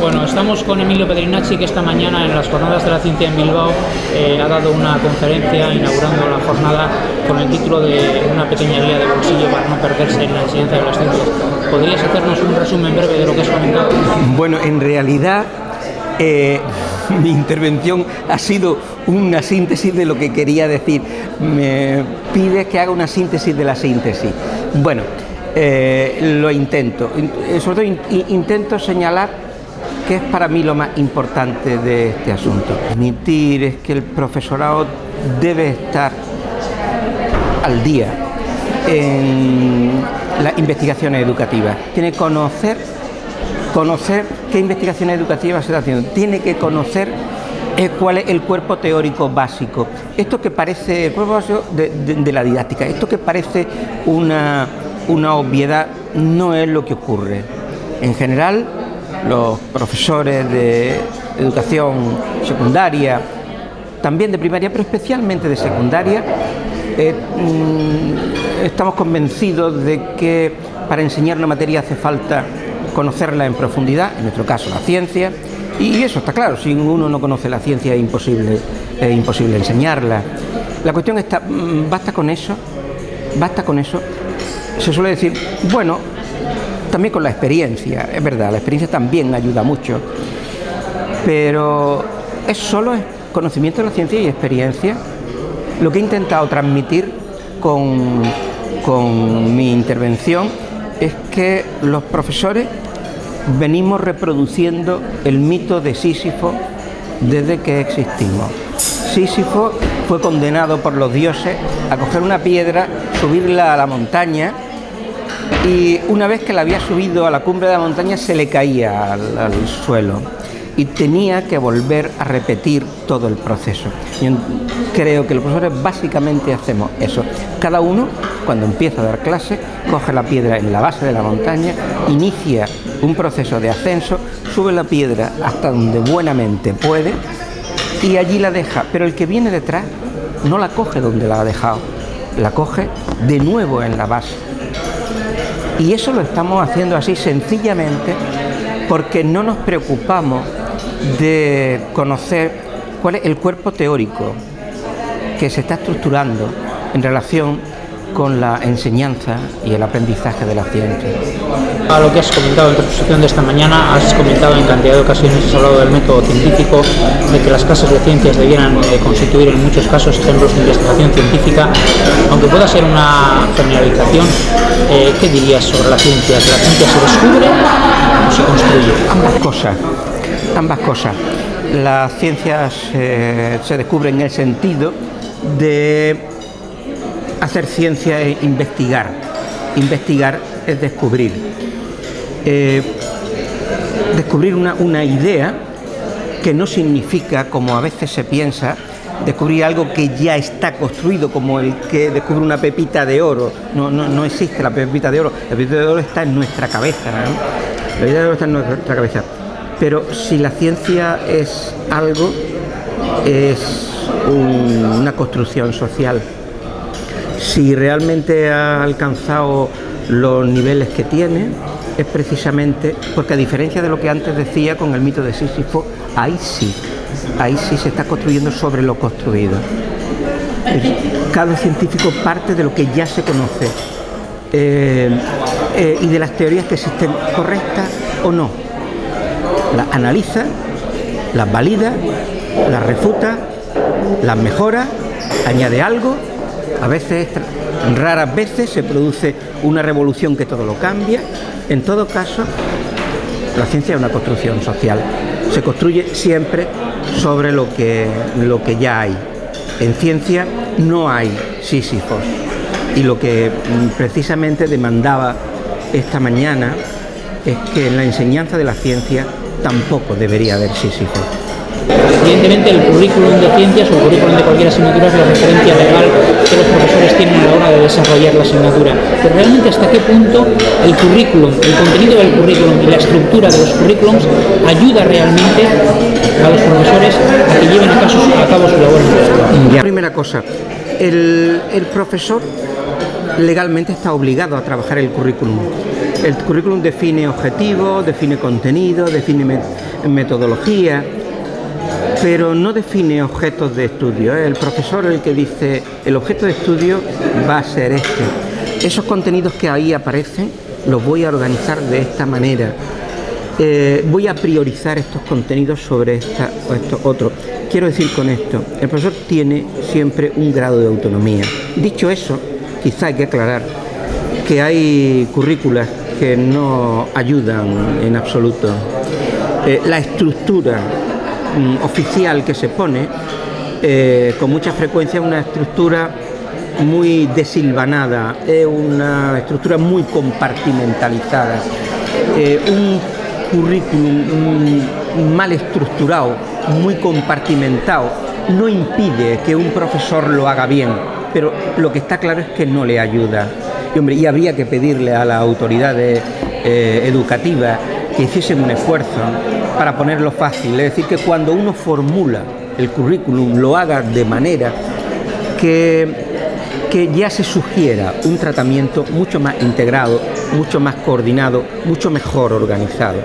Bueno, estamos con Emilio Pedrinacci que esta mañana en las Jornadas de la Ciencia en Bilbao eh, ha dado una conferencia inaugurando la jornada con el título de una pequeña guía de bolsillo para no perderse en la enseñanza de las ciencias. ¿Podrías hacernos un resumen breve de lo que has comentado? Bueno, en realidad eh, mi intervención ha sido una síntesis de lo que quería decir. Me pide que haga una síntesis de la síntesis. Bueno, eh, lo intento. Sobre todo in intento señalar que es para mí lo más importante de este asunto. Admitir es que el profesorado debe estar al día en las investigaciones educativas. Tiene que conocer, conocer qué investigaciones educativas se está haciendo. Tiene que conocer eh, cuál es el cuerpo teórico básico. Esto que parece, el cuerpo básico de, de, de la didáctica, esto que parece una, una obviedad no es lo que ocurre. En general, los profesores de educación secundaria, también de primaria, pero especialmente de secundaria, eh, mmm, estamos convencidos de que para enseñar una materia hace falta conocerla en profundidad, en nuestro caso la ciencia, y eso está claro, si uno no conoce la ciencia es imposible, es imposible enseñarla. La cuestión está, mm, basta con eso, basta con eso. Se suele decir, bueno, también con la experiencia, es verdad, la experiencia también ayuda mucho, pero es solo conocimiento de la ciencia y experiencia lo que he intentado transmitir con, con mi intervención es que los profesores venimos reproduciendo el mito de Sísifo desde que existimos. Sísifo fue condenado por los dioses a coger una piedra, subirla a la montaña y una vez que la había subido a la cumbre de la montaña se le caía al, suelo y tenía que volver a repetir todo el proceso. Yo creo que los profesores básicamente hacemos eso. Cada uno, cuando empieza a dar clase, coge la piedra en la base de la montaña, inicia un proceso de ascenso, sube la piedra hasta donde buenamente puede y allí la deja. Pero el que viene detrás no la coge donde la ha dejado, la coge de nuevo en la base. Y eso lo estamos haciendo así sencillamente porque no nos preocupamos de conocer cuál es el cuerpo teórico que se está estructurando en relación con la enseñanza y el aprendizaje de la ciencia. A lo que has comentado en tu exposición de esta mañana, has comentado en cantidad de ocasiones, has hablado del método científico, de que las clases de ciencias debieran eh, constituir en muchos casos ejemplos de investigación científica, aunque pueda ser una generalización, eh, ¿qué dirías sobre la ciencia? ¿Que la ciencia se descubre o se construye? Ambas cosas, ambas cosas. Las ciencias eh, se descubren en el sentido de hacer ciencia es investigar. Investigar es descubrir. Eh, descubrir una, idea que no significa, como a veces se piensa, descubrir algo que ya está construido, como el que descubre una pepita de oro. No, no, no existe la pepita de oro. La pepita de oro está en nuestra cabeza. ¿no? La pepita de oro está en nuestra cabeza. Pero si la ciencia es algo, es un, una construcción social si realmente ha alcanzado los niveles que tiene, es precisamente porque a diferencia de lo que antes decía con el mito de Sísifo, ahí sí, ahí sí se está construyendo sobre lo construido. Cada científico parte de lo que ya se conoce eh, eh, y de las teorías que existen correctas o no. Las analiza, las valida, las refuta, las mejora, añade algo a veces, raras veces, se produce una revolución que todo lo cambia. En todo caso, la ciencia es una construcción social. Se construye siempre sobre lo que, lo que ya hay. En ciencia no hay sísifos. Y lo que precisamente demandaba esta mañana es que en la enseñanza de la ciencia tampoco debería haber sísifos. Evidentemente el currículum de ciencias o el currículum de cualquier asignatura es la referencia legal que los profesores tienen a la hora de desarrollar la asignatura. Pero realmente hasta qué punto el currículum, el contenido del currículum y la estructura de los currículums ayuda realmente a los profesores a que lleven a, caso, a cabo su labor Ya. Primera cosa, el, profesor legalmente está obligado a trabajar el currículum. El currículum define objetivos, define contenido, define metodología, pero no define objetos de estudio. ¿eh? El profesor el que dice, el objeto de estudio va a ser este. Esos contenidos que ahí aparecen los voy a organizar de esta manera. Eh, voy a priorizar estos contenidos sobre estos otros. Quiero decir con esto, el profesor tiene siempre un grado de autonomía. Dicho eso, quizá hay que aclarar que hay currículas que no ayudan en absoluto. Eh, la estructura oficial que se pone, eh, con mucha frecuencia una estructura muy desilvanada, es una estructura muy compartimentalizada. Eh, un currículum mal estructurado, muy compartimentado, no impide que un profesor lo haga bien, pero lo que está claro es que no le ayuda. Y, hombre, y habría que pedirle a las autoridades eh, educativas que hiciesen un esfuerzo para ponerlo fácil. Es decir, que cuando uno formula el currículum lo haga de manera que, que ya se sugiera un tratamiento mucho más integrado, mucho más coordinado, mucho mejor organizado.